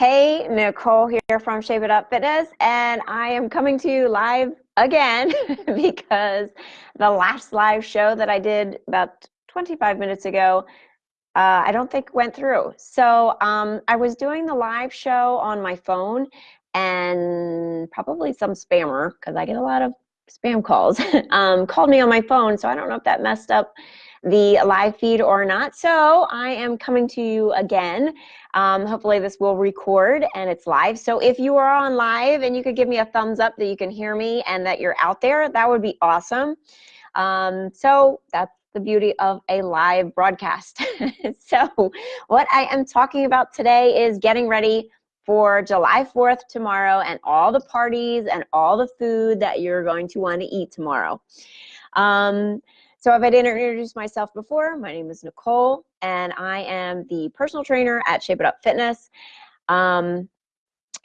Hey, Nicole here from Shape It Up Fitness, and I am coming to you live again because the last live show that I did about 25 minutes ago, uh, I don't think went through. So um, I was doing the live show on my phone, and probably some spammer, because I get a lot of spam calls, um, called me on my phone. So I don't know if that messed up the live feed or not. So I am coming to you again. Um, hopefully this will record and it's live. So if you are on live and you could give me a thumbs up that you can hear me and that you're out there, that would be awesome. Um, so that's the beauty of a live broadcast. so what I am talking about today is getting ready for July 4th tomorrow and all the parties and all the food that you're going to want to eat tomorrow. Um, so if I didn't introduce myself before, my name is Nicole, and I am the personal trainer at Shape It Up Fitness. Um,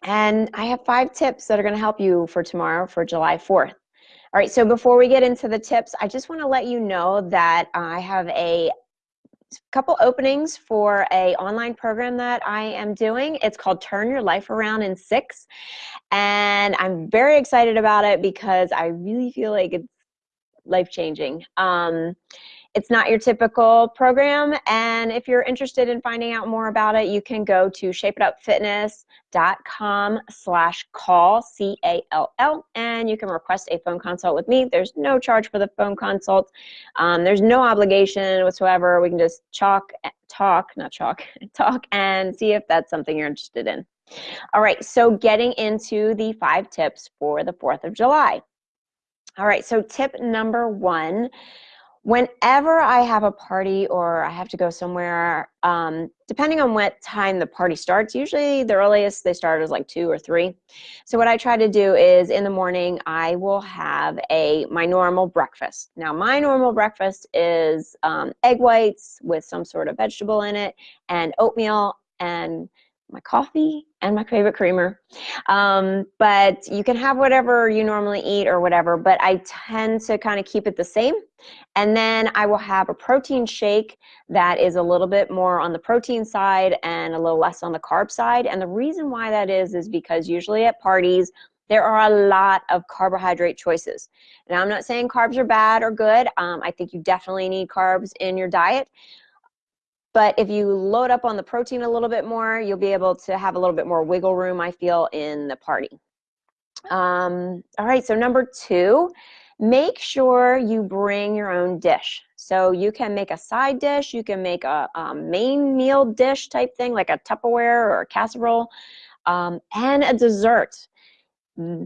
and I have five tips that are going to help you for tomorrow for July 4th. All right, so before we get into the tips, I just want to let you know that I have a couple openings for a online program that I am doing. It's called Turn Your Life Around in Six. And I'm very excited about it because I really feel like it's life changing. Um, it's not your typical program, and if you're interested in finding out more about it, you can go to shapeitupfitness.com slash call, C-A-L-L, and you can request a phone consult with me. There's no charge for the phone consult. Um, there's no obligation whatsoever. We can just chalk, talk, not chalk, talk and see if that's something you're interested in. All right, so getting into the five tips for the 4th of July. All right, so tip number one, whenever I have a party or I have to go somewhere, um, depending on what time the party starts, usually the earliest they start is like two or three. So what I try to do is in the morning, I will have a my normal breakfast. Now my normal breakfast is um, egg whites with some sort of vegetable in it and oatmeal and my coffee and my favorite creamer. Um, but you can have whatever you normally eat or whatever, but I tend to kind of keep it the same. And then I will have a protein shake that is a little bit more on the protein side and a little less on the carb side. And the reason why that is, is because usually at parties, there are a lot of carbohydrate choices. Now, I'm not saying carbs are bad or good. Um, I think you definitely need carbs in your diet. But if you load up on the protein a little bit more, you'll be able to have a little bit more wiggle room, I feel, in the party. Um, all right, so number two, make sure you bring your own dish. So you can make a side dish, you can make a, a main meal dish type thing, like a Tupperware or a casserole, um, and a dessert.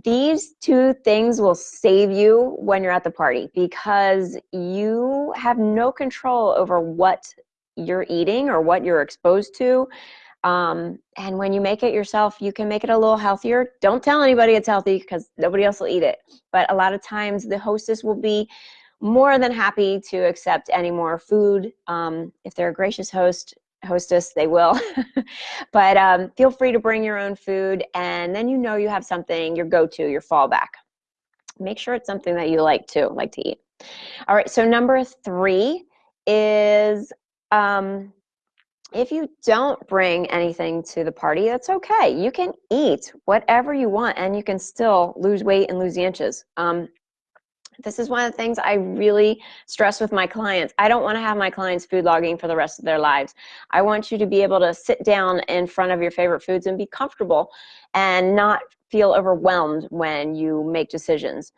These two things will save you when you're at the party because you have no control over what you're eating or what you're exposed to. Um, and when you make it yourself, you can make it a little healthier. Don't tell anybody it's healthy because nobody else will eat it. But a lot of times the hostess will be more than happy to accept any more food. Um, if they're a gracious host, hostess, they will. but um, feel free to bring your own food and then you know you have something, your go-to, your fallback. Make sure it's something that you like to, like to eat. All right, so number three is um, if you don't bring anything to the party, that's okay. You can eat whatever you want and you can still lose weight and lose the inches. Um, this is one of the things I really stress with my clients. I don't want to have my clients food logging for the rest of their lives. I want you to be able to sit down in front of your favorite foods and be comfortable and not feel overwhelmed when you make decisions.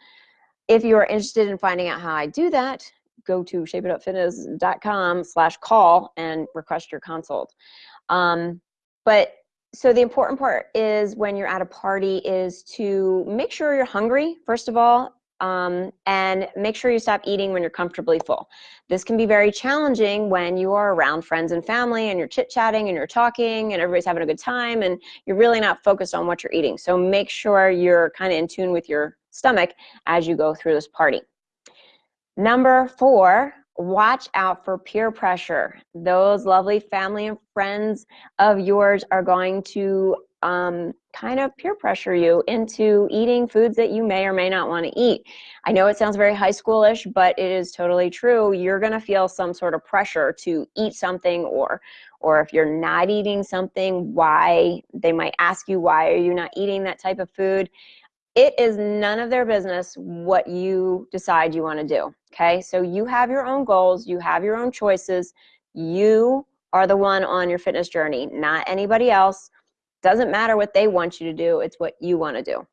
If you are interested in finding out how I do that, go to shapeitupfitness.com slash call and request your consult. Um, but so the important part is when you're at a party is to make sure you're hungry, first of all, um, and make sure you stop eating when you're comfortably full. This can be very challenging when you are around friends and family and you're chit-chatting and you're talking and everybody's having a good time and you're really not focused on what you're eating. So make sure you're kind of in tune with your stomach as you go through this party. Number four, watch out for peer pressure. Those lovely family and friends of yours are going to um, kind of peer pressure you into eating foods that you may or may not want to eat. I know it sounds very high schoolish, but it is totally true. You're going to feel some sort of pressure to eat something or or if you're not eating something, why they might ask you why are you not eating that type of food. It is none of their business what you decide you want to do. Okay? So you have your own goals, you have your own choices. You are the one on your fitness journey, not anybody else. Doesn't matter what they want you to do, it's what you want to do.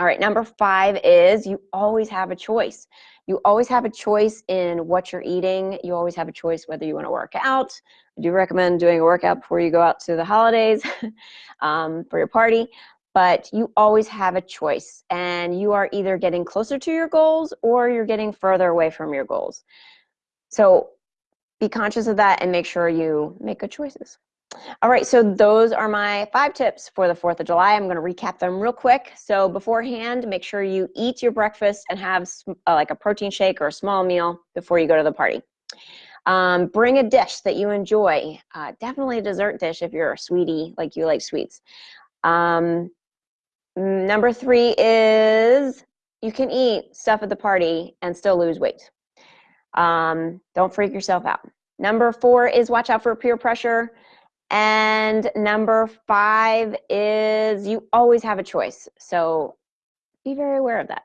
All right, number five is you always have a choice. You always have a choice in what you're eating. You always have a choice whether you want to work out. I do recommend doing a workout before you go out to the holidays um, for your party, but you always have a choice and you are either getting closer to your goals or you're getting further away from your goals. So be conscious of that and make sure you make good choices. All right, so those are my five tips for the 4th of July. I'm going to recap them real quick. So beforehand, make sure you eat your breakfast and have uh, like a protein shake or a small meal before you go to the party. Um, bring a dish that you enjoy. Uh, definitely a dessert dish if you're a sweetie, like you like sweets. Um, number three is you can eat stuff at the party and still lose weight. Um, don't freak yourself out. Number four is watch out for peer pressure. And number five is you always have a choice. So be very aware of that.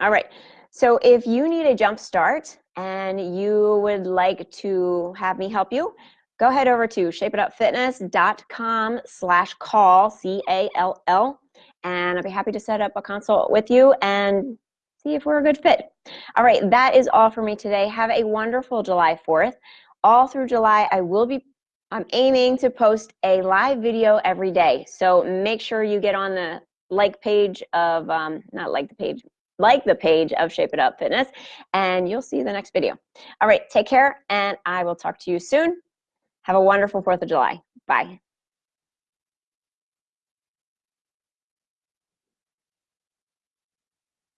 All right. So if you need a jump start and you would like to have me help you, go ahead over to shapeitupfitness.com slash call, C-A-L-L, and I'll be happy to set up a consult with you and see if we're a good fit. All right, that is all for me today. Have a wonderful July 4th. All through July, I will be I'm aiming to post a live video every day. So make sure you get on the like page of, um, not like the page, like the page of Shape It Up Fitness, and you'll see the next video. All right, take care, and I will talk to you soon. Have a wonderful 4th of July. Bye.